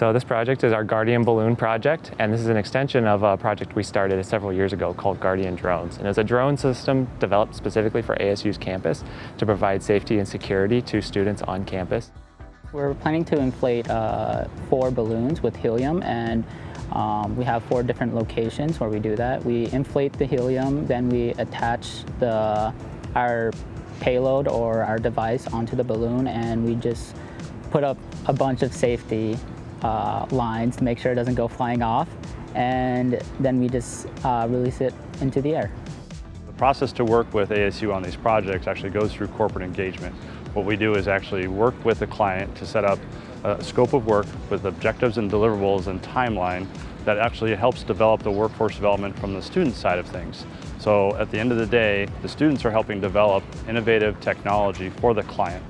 So this project is our Guardian Balloon project, and this is an extension of a project we started several years ago called Guardian Drones. And it's a drone system developed specifically for ASU's campus to provide safety and security to students on campus. We're planning to inflate uh, four balloons with helium and um, we have four different locations where we do that. We inflate the helium, then we attach the, our payload or our device onto the balloon and we just put up a bunch of safety uh, lines to make sure it doesn't go flying off. And then we just uh, release it into the air. The process to work with ASU on these projects actually goes through corporate engagement. What we do is actually work with the client to set up a scope of work with objectives and deliverables and timeline that actually helps develop the workforce development from the student side of things. So at the end of the day, the students are helping develop innovative technology for the client.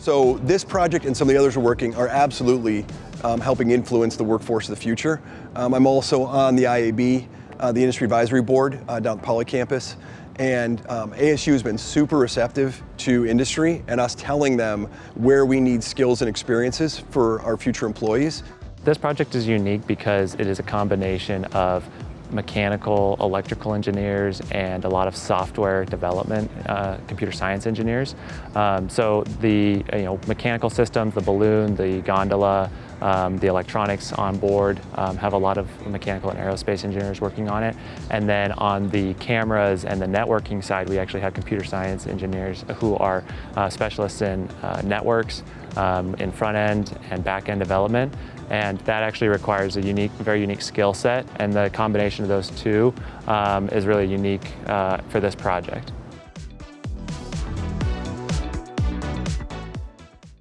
So this project and some of the others we're working are absolutely um, helping influence the workforce of the future. Um, I'm also on the IAB, uh, the Industry Advisory Board uh, down at Poly campus. And um, ASU has been super receptive to industry and us telling them where we need skills and experiences for our future employees. This project is unique because it is a combination of mechanical, electrical engineers, and a lot of software development, uh, computer science engineers. Um, so the you know, mechanical systems, the balloon, the gondola, um, the electronics on board um, have a lot of mechanical and aerospace engineers working on it. And then on the cameras and the networking side, we actually have computer science engineers who are uh, specialists in uh, networks, um, in front end and back end development. And that actually requires a unique, very unique skill set. And the combination of those two um, is really unique uh, for this project.